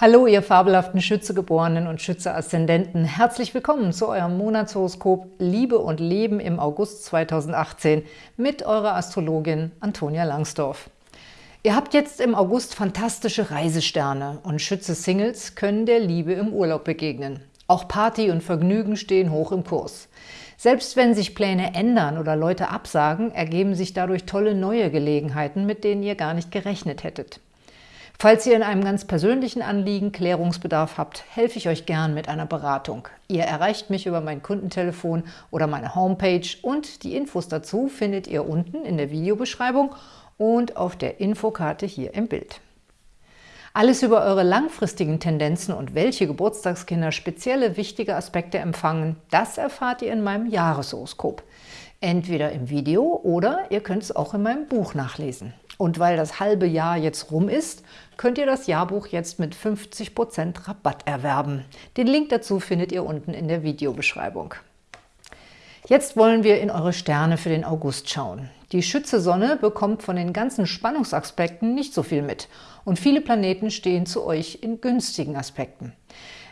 Hallo, ihr fabelhaften Schützegeborenen und Schütze-Aszendenten. Herzlich willkommen zu eurem Monatshoroskop Liebe und Leben im August 2018 mit eurer Astrologin Antonia Langsdorf. Ihr habt jetzt im August fantastische Reisesterne und Schütze-Singles können der Liebe im Urlaub begegnen. Auch Party und Vergnügen stehen hoch im Kurs. Selbst wenn sich Pläne ändern oder Leute absagen, ergeben sich dadurch tolle neue Gelegenheiten, mit denen ihr gar nicht gerechnet hättet. Falls ihr in einem ganz persönlichen Anliegen Klärungsbedarf habt, helfe ich euch gern mit einer Beratung. Ihr erreicht mich über mein Kundentelefon oder meine Homepage und die Infos dazu findet ihr unten in der Videobeschreibung und auf der Infokarte hier im Bild. Alles über eure langfristigen Tendenzen und welche Geburtstagskinder spezielle wichtige Aspekte empfangen, das erfahrt ihr in meinem Jahreshoroskop. Entweder im Video oder ihr könnt es auch in meinem Buch nachlesen. Und weil das halbe Jahr jetzt rum ist, könnt ihr das Jahrbuch jetzt mit 50% Rabatt erwerben. Den Link dazu findet ihr unten in der Videobeschreibung. Jetzt wollen wir in eure Sterne für den August schauen. Die Schütze-Sonne bekommt von den ganzen Spannungsaspekten nicht so viel mit und viele Planeten stehen zu euch in günstigen Aspekten.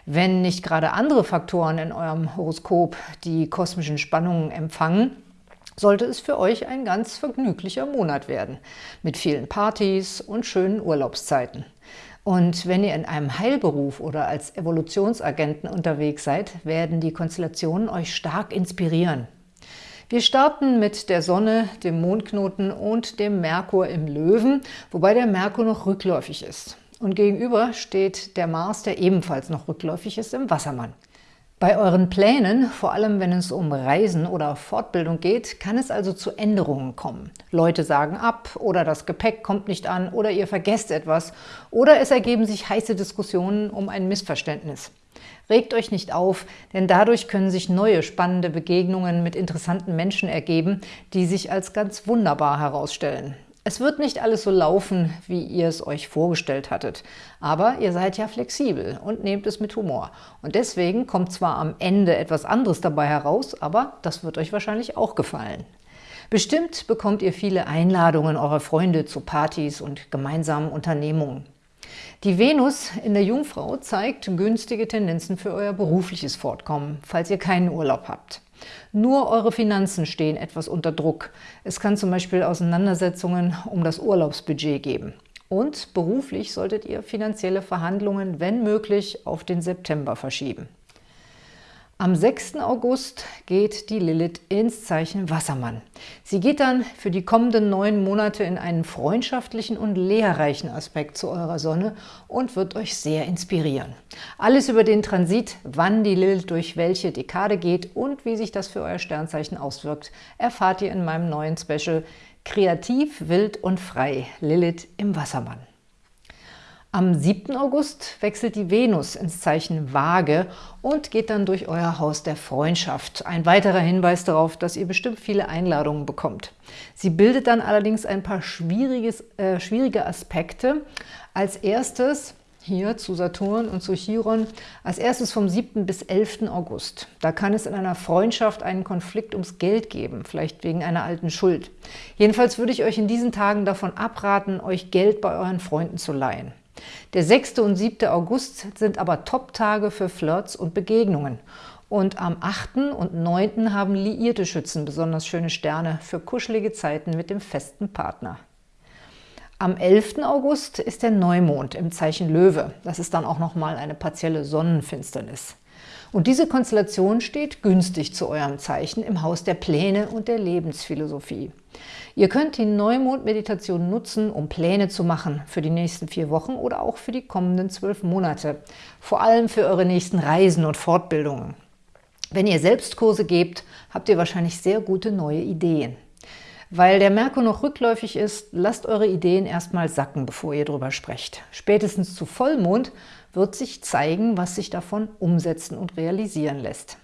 Wenn nicht gerade andere Faktoren in eurem Horoskop die kosmischen Spannungen empfangen, sollte es für euch ein ganz vergnüglicher Monat werden, mit vielen Partys und schönen Urlaubszeiten. Und wenn ihr in einem Heilberuf oder als Evolutionsagenten unterwegs seid, werden die Konstellationen euch stark inspirieren. Wir starten mit der Sonne, dem Mondknoten und dem Merkur im Löwen, wobei der Merkur noch rückläufig ist. Und gegenüber steht der Mars, der ebenfalls noch rückläufig ist, im Wassermann. Bei euren Plänen, vor allem wenn es um Reisen oder Fortbildung geht, kann es also zu Änderungen kommen. Leute sagen ab oder das Gepäck kommt nicht an oder ihr vergesst etwas oder es ergeben sich heiße Diskussionen um ein Missverständnis. Regt euch nicht auf, denn dadurch können sich neue spannende Begegnungen mit interessanten Menschen ergeben, die sich als ganz wunderbar herausstellen. Es wird nicht alles so laufen, wie ihr es euch vorgestellt hattet. Aber ihr seid ja flexibel und nehmt es mit Humor. Und deswegen kommt zwar am Ende etwas anderes dabei heraus, aber das wird euch wahrscheinlich auch gefallen. Bestimmt bekommt ihr viele Einladungen eurer Freunde zu Partys und gemeinsamen Unternehmungen. Die Venus in der Jungfrau zeigt günstige Tendenzen für euer berufliches Fortkommen, falls ihr keinen Urlaub habt. Nur eure Finanzen stehen etwas unter Druck. Es kann zum Beispiel Auseinandersetzungen um das Urlaubsbudget geben. Und beruflich solltet ihr finanzielle Verhandlungen, wenn möglich, auf den September verschieben. Am 6. August geht die Lilith ins Zeichen Wassermann. Sie geht dann für die kommenden neun Monate in einen freundschaftlichen und lehrreichen Aspekt zu eurer Sonne und wird euch sehr inspirieren. Alles über den Transit, wann die Lilith durch welche Dekade geht und wie sich das für euer Sternzeichen auswirkt, erfahrt ihr in meinem neuen Special Kreativ, wild und frei, Lilith im Wassermann. Am 7. August wechselt die Venus ins Zeichen Waage und geht dann durch euer Haus der Freundschaft. Ein weiterer Hinweis darauf, dass ihr bestimmt viele Einladungen bekommt. Sie bildet dann allerdings ein paar äh, schwierige Aspekte. Als erstes hier zu Saturn und zu Chiron, als erstes vom 7. bis 11. August. Da kann es in einer Freundschaft einen Konflikt ums Geld geben, vielleicht wegen einer alten Schuld. Jedenfalls würde ich euch in diesen Tagen davon abraten, euch Geld bei euren Freunden zu leihen. Der 6. und 7. August sind aber Top-Tage für Flirts und Begegnungen. Und am 8. und 9. haben liierte Schützen besonders schöne Sterne für kuschelige Zeiten mit dem festen Partner. Am 11. August ist der Neumond im Zeichen Löwe. Das ist dann auch nochmal eine partielle Sonnenfinsternis. Und diese Konstellation steht günstig zu eurem Zeichen im Haus der Pläne und der Lebensphilosophie. Ihr könnt die Neumond-Meditation nutzen, um Pläne zu machen für die nächsten vier Wochen oder auch für die kommenden zwölf Monate. Vor allem für eure nächsten Reisen und Fortbildungen. Wenn ihr Selbstkurse gebt, habt ihr wahrscheinlich sehr gute neue Ideen. Weil der Merkur noch rückläufig ist, lasst eure Ideen erstmal sacken, bevor ihr drüber sprecht. Spätestens zu Vollmond wird sich zeigen, was sich davon umsetzen und realisieren lässt.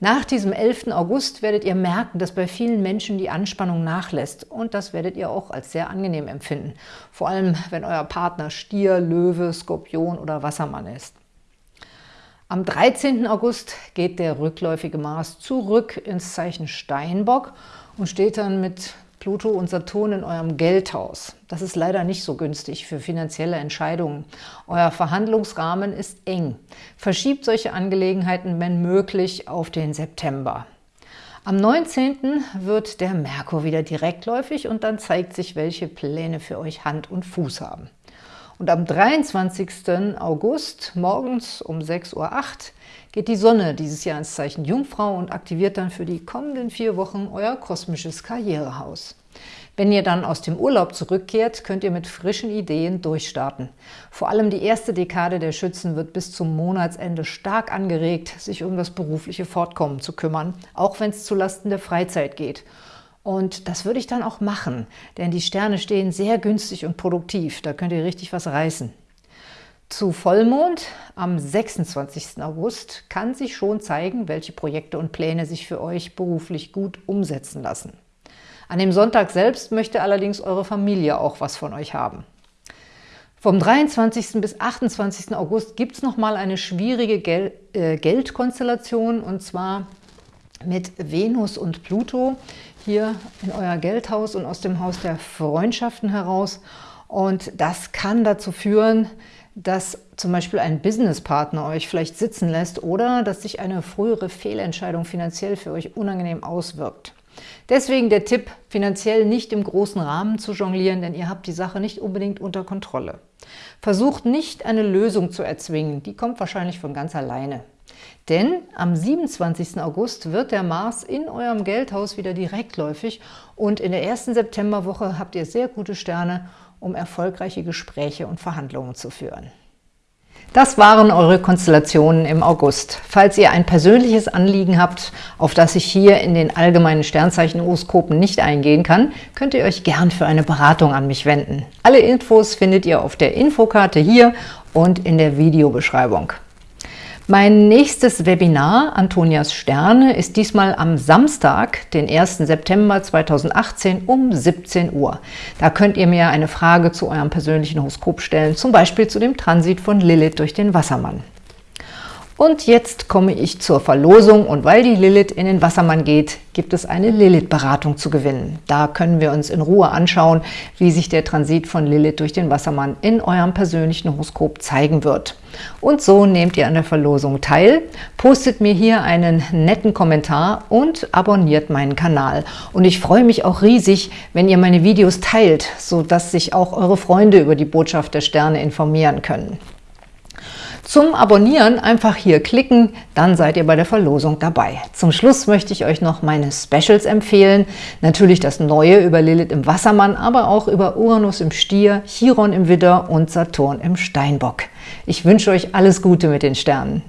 Nach diesem 11. August werdet ihr merken, dass bei vielen Menschen die Anspannung nachlässt und das werdet ihr auch als sehr angenehm empfinden, vor allem wenn euer Partner Stier, Löwe, Skorpion oder Wassermann ist. Am 13. August geht der rückläufige Mars zurück ins Zeichen Steinbock und steht dann mit Pluto und Saturn in eurem Geldhaus. Das ist leider nicht so günstig für finanzielle Entscheidungen. Euer Verhandlungsrahmen ist eng. Verschiebt solche Angelegenheiten, wenn möglich, auf den September. Am 19. wird der Merkur wieder direktläufig und dann zeigt sich, welche Pläne für euch Hand und Fuß haben. Und am 23. August morgens um 6.08 Uhr geht die Sonne dieses Jahr ins Zeichen Jungfrau und aktiviert dann für die kommenden vier Wochen euer kosmisches Karrierehaus. Wenn ihr dann aus dem Urlaub zurückkehrt, könnt ihr mit frischen Ideen durchstarten. Vor allem die erste Dekade der Schützen wird bis zum Monatsende stark angeregt, sich um das berufliche Fortkommen zu kümmern, auch wenn es zulasten der Freizeit geht. Und das würde ich dann auch machen, denn die Sterne stehen sehr günstig und produktiv. Da könnt ihr richtig was reißen. Zu Vollmond am 26. August kann sich schon zeigen, welche Projekte und Pläne sich für euch beruflich gut umsetzen lassen. An dem Sonntag selbst möchte allerdings eure Familie auch was von euch haben. Vom 23. bis 28. August gibt es nochmal eine schwierige Gel äh, Geldkonstellation und zwar mit Venus und Pluto hier in euer Geldhaus und aus dem Haus der Freundschaften heraus. Und das kann dazu führen, dass zum Beispiel ein Businesspartner euch vielleicht sitzen lässt oder dass sich eine frühere Fehlentscheidung finanziell für euch unangenehm auswirkt. Deswegen der Tipp, finanziell nicht im großen Rahmen zu jonglieren, denn ihr habt die Sache nicht unbedingt unter Kontrolle. Versucht nicht, eine Lösung zu erzwingen, die kommt wahrscheinlich von ganz alleine. Denn am 27. August wird der Mars in eurem Geldhaus wieder direktläufig und in der ersten Septemberwoche habt ihr sehr gute Sterne, um erfolgreiche Gespräche und Verhandlungen zu führen. Das waren eure Konstellationen im August. Falls ihr ein persönliches Anliegen habt, auf das ich hier in den allgemeinen Sternzeichen-Horoskopen nicht eingehen kann, könnt ihr euch gern für eine Beratung an mich wenden. Alle Infos findet ihr auf der Infokarte hier und in der Videobeschreibung. Mein nächstes Webinar, Antonias Sterne, ist diesmal am Samstag, den 1. September 2018 um 17 Uhr. Da könnt ihr mir eine Frage zu eurem persönlichen Horoskop stellen, zum Beispiel zu dem Transit von Lilith durch den Wassermann. Und jetzt komme ich zur Verlosung und weil die Lilith in den Wassermann geht, gibt es eine Lilith-Beratung zu gewinnen. Da können wir uns in Ruhe anschauen, wie sich der Transit von Lilith durch den Wassermann in eurem persönlichen Horoskop zeigen wird. Und so nehmt ihr an der Verlosung teil, postet mir hier einen netten Kommentar und abonniert meinen Kanal. Und ich freue mich auch riesig, wenn ihr meine Videos teilt, sodass sich auch eure Freunde über die Botschaft der Sterne informieren können. Zum Abonnieren einfach hier klicken, dann seid ihr bei der Verlosung dabei. Zum Schluss möchte ich euch noch meine Specials empfehlen. Natürlich das Neue über Lilith im Wassermann, aber auch über Uranus im Stier, Chiron im Widder und Saturn im Steinbock. Ich wünsche euch alles Gute mit den Sternen.